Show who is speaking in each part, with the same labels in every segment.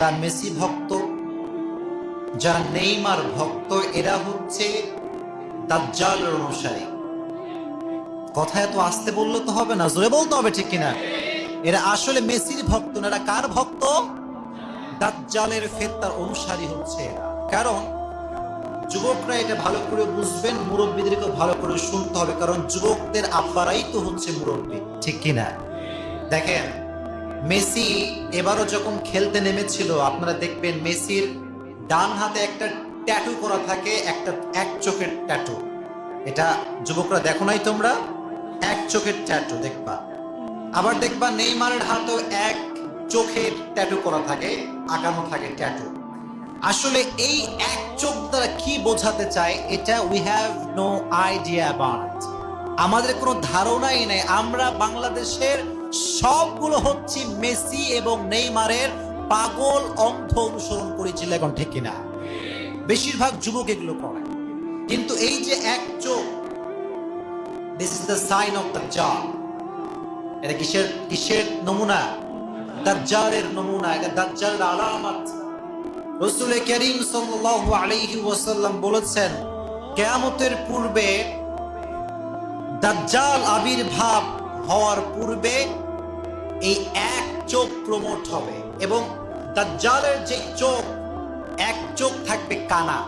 Speaker 1: যারা মেসি ভক্ত, যারা নেইমার ভক্ত এরা হচ্ছে দাজ্জালের অনুসারী। কথা এত আসতে বললে তো হবে না, জোরে বলতে হবে ঠিক কিনা? এরা আসলে মেসির ভক্ত না, এরা কার ভক্ত? দাজ্জালের ফেত্তার অনুসারী হচ্ছে কারণ যুবকরা এটা ভালো করে বুঝবেন, মুরব্বীদেরকে ভালো করে শুনতে হবে, কারণ যুবকদের আব্বারাই তো হচ্ছে মুরব্বী, ঠিক কিনা? দেখেন মেসি এবারও যখন খেলতে নেমেছিল, আপনারা দেখবেন মেসির ডান হাতে একটা ট্যাটু করা থাকে, একটা এক চোখের ট্যাটু এটা যুবকরা দেখো নাই তোমরা? এক চোখের ট্যাটু দেখবা। আবার দেখবা নেইমারের হাতেও এক চোখের ট্যাটু করা থাকে, আঁকানো থাকে ট্যাটু আসলে এই এক চোখ দ্বারা কি বোঝাতে চায়, এটা উই হ্যাভ নো আইডিয়া আমাদের কোনো ধারণাই নেই। আমরা বাংলাদেশের সবগুলো হচ্ছে মেসি এবং নেইমারের পাগল অন্ধ অনুসরণ করেছিল এখন ঠিক কিনা? বেশিরভাগ যুবক এগুলো করে। কিন্তু এই যে এক চোখ this is the sign of the জাল এটা কিসের কিসের নমুনা? দাজ্জালের নমুনা। এটা দাজ্জালের আলামত। রসুল করিম সাল্লাল্লাহু আলাইহি ওয়াসাল্লাম বলেছেন, কেয়ামতের পূর্বে দাজ্জাল আবির্ভাব হওয়ার পূর্বে এই এক চোখ প্রমোট হবে এবং দাজ্জালের যে চোখ, এক চোখ থাকবে কানা।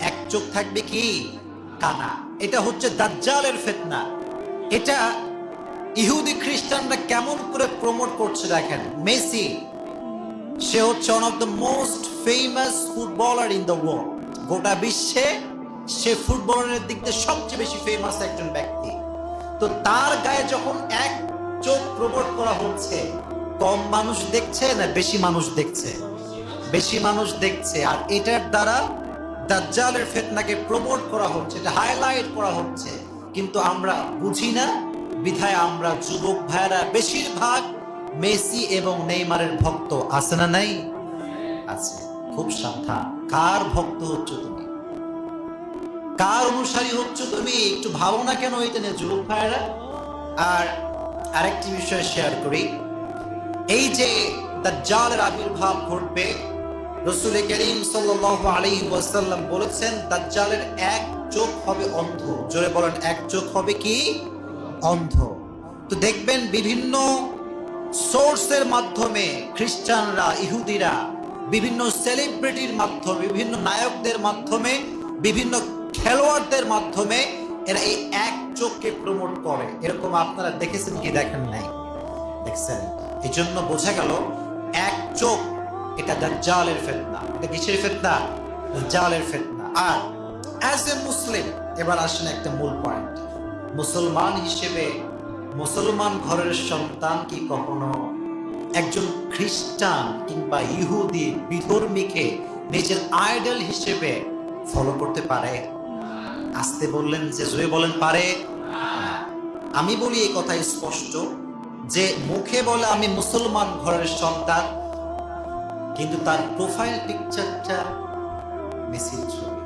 Speaker 1: এক চোখ থাকবে কি? কানা। এটা হচ্ছে দাজ্জালের ফেতনা। এটা ইহুদি খ্রিস্টানরা কেমন করে প্রমোট করছে দেখেন? মেসি, সে হচ্ছে one of the most famous footballer in the world গোটা বিশ্বে সে ফুটবলারের দিক দিয়ে সবচেয়ে বেশি ফেমাস একজন ব্যক্তি। তো তার গায়ে যখন এক চোখ প্রমোট করা হচ্ছে, কম মানুষ দেখছে না বেশি মানুষ দেখছে? বেশি মানুষ দেখছে, আর এটার দ্বারা দাজ্জালের ফেতনাকে প্রমোট করা হচ্ছে, এটা হাইলাইট করা হচ্ছে। কিন্তু আমরা বুঝি না, বিধায় আমরা যুবক ভাইয়েরা বেশিরভাগ মেসি এবং নেইমারের ভক্ত আছে না নাই? আছে। খুব সাবধান। কার ভক্ত হচ্ছে তুমি? কার অনুসারী হচ্ছ তুমি? একটু ভাবো না কেন এটা নিয়ে যুবক ভাইয়েরা। আর আরেকটি বিষয় শেয়ার করি। এই যে দাজ্জালের আবির্ভাব ঘটবে, রসুল করিম সাল্লাল্লাহু আলাইহি ওয়াসাল্লাম বলেছেন, দাজ্জালের এক চোখ হবে অন্ধ। জোরে বলেন, এক চোখ হবে কি? অন্ধ। তো দেখবেন বিভিন্ন সোর্সের মাধ্যমে খ্রিস্টানরা, ইহুদিরা, বিভিন্ন সেলিব্রিটির মাধ্যমে, বিভিন্ন নায়কদের মাধ্যমে বিভিন্ন খেলোয়াড়দের মাধ্যমে এরা এই এক চোখকে প্রমোট করে। এরকম আপনারা দেখেছেন কি দেখেন নাই? দেখছেন? এই জন্য বোঝা গেল, এক চোখ এটা দাজ্জালের ফেতনা। এটা কিসের ফেতনা? দাজ্জালের ফেতনা। আর অ্যাজ এ মুসলিম এবার আসেন একটা মূল পয়েন্ট মুসলমান হিসেবে মুসলমান ঘরের সন্তান কি কখনো? একজন খ্রিস্টান কিংবা ইহুদি বিধর্মীকে নিজের আইডল হিসেবে ফলো করতে পারে? আসতে বললেন যে জয়ে বলেন, পারে। আমি বলি এই কথা স্পষ্ট যে, মুখে বলে আমি মুসলমান ঘরের সন্তান, কিন্তু তার প্রোফাইল পিকচারটা মেসির ছবি?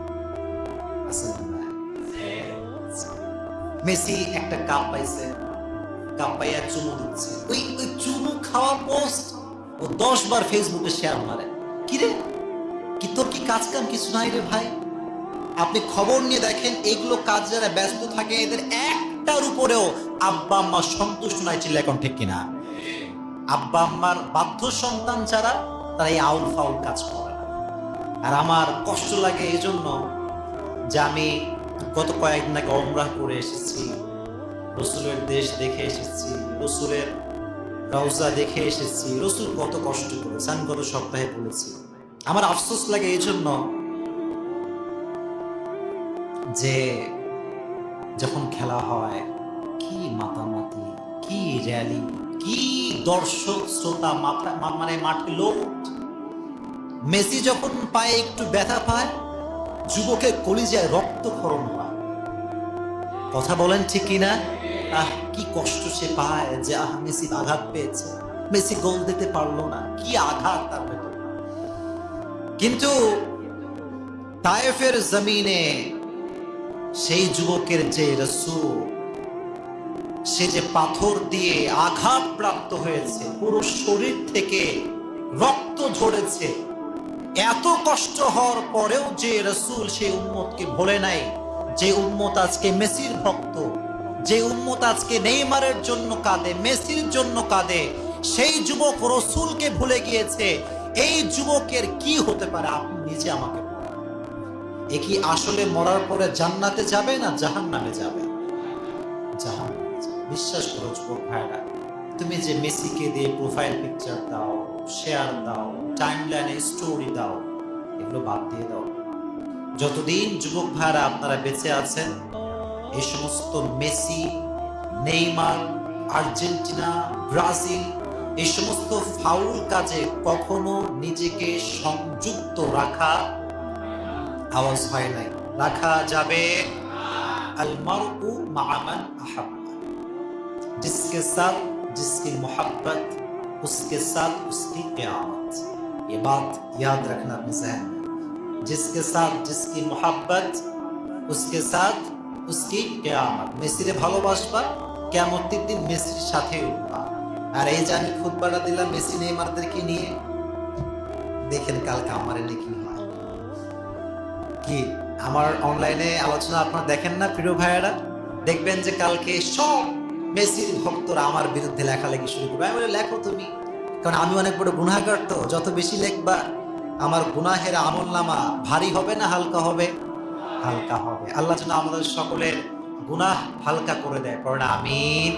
Speaker 1: মেসি একটা কাপ পাইছে কাপ পাইয়া চুমু দিচ্ছে। ওই ওই চুমু খাওয়া পোস্ট ও দশ বার ফেসবুকে শেয়ার মারে। কি রে? কি তোর কি কাজ কাম কিছু নাই রে ভাই? আপনি খবর নিয়ে দেখেন, এগুলো কাজ যারা ব্যস্ত থাকে, এদের একটার উপরেও আব্বা আম্মা সন্তুষ্ট নাই ছিল এখন ঠিক কিনা? আব্বা আম্মার বাধ্য সন্তান ছাড়া তারা এই আউল ফাউল কাজ করে আর আমার কষ্ট লাগে এই জন্য যে আমি গত কয়েকদিন আগে অমরাহ করে এসেছি, রসুলের দেশ দেখে এসেছি, রসুলের রওজা দেখে এসেছি, রসুল কত কষ্ট করেছে, আমি গত সপ্তাহে বলেছি। আমার আফসোস লাগে এই জন্য যে যখন খেলা হয়, কি মাতামাতি, কি র্যালি, কি দর্শক, শ্রোতা মানে মাঠে লোক। মেসি যখন পায়ে একটু ব্যথা পায়, যুবকের কলিজায় রক্তক্ষরণ হয়। কথা বলেন ঠিক কিনা আহ, কি কষ্ট সে পায় যে, আহ, মেসি আঘাত পেয়েছে। মেসি গোল দিতে পারল না, কি আঘাত তার কিন্তু তায়েফের জমিনে সেই যুবকের যে রসুল, সে যে পাথর দিয়ে আঘাত প্রাপ্ত হয়েছে, পুরো শরীর থেকে রক্ত ঝরেছে, এত কষ্ট হওয়ার পরেও যে রসুল সেই উম্মতকে ভোলে নাই, যে উম্মত আজকে মেসির ভক্ত, যে উম্মত আজকে নেইমারের জন্য কাঁদে, মেসির জন্য কাঁদে, সেই যুবক রসুলকে ভুলে গিয়েছে, এই যুবকের কি হতে পারে আপনি নিজে আমাকে। এ কি আসলে মরার পরে জান্নাতে যাবে না জাহান নামে যাবে। জাহান বিশ্বাস করো যুবক ভাইরা, তুমি যে মেসিকে দিয়ে প্রোফাইল পিকচার দাও শেয়ার দাও টাইম লাইনে স্টোরি দাও, এগুলো বাদ দিয়ে দাও। যতদিন যুবক ভাইরা আপনারা বেঁচে আছেন, এই সমস্ত মেসি, নেইমার, আর্জেন্টিনা, ব্রাজিল, এই সমস্ত ফাউল কাজে কখনো নিজেকে সংযুক্ত রাখা আওয়াজ হয় নাই রাখা যাবে আল মারউ মা মান আহাব্বা जिसके साथ जिसकी मोहब्बत उसके साथ उसकी क्यामत ये बात याद रखना अपने जहन में जिसके साथ जिसकी मोहब्बत उसके साथ उसकी क्यामत মেসিরে ভালোবাসবা কেয়ামতের দিন মেসির সাথে উঠবা আর এই যে আমি খুতবাটা দিলাম মেসি নেইমারদেরকে নিয়ে দেখেন কালকে আমার লিখি হয় কি, আমার অনলাইনে আলোচনা আপনারা দেখেন না প্রিয় ভাইয়েরা? দেখবেন যে কালকে সব মেসির ভক্তরা আমার বিরুদ্ধে লেখালেখি শুরু করবে। আমি বলি, লেখো তুমি। কারণ আমি অনেক বড় গুনাহগার তো, যত বেশি লেখবা, আমার গুনাহের আমল নামা ভারী হবে না হালকা হবে? হালকা হবে। আল্লাহ যেন আমাদের সকলের গুনাহ হালকা করে দেয়। না আমিন।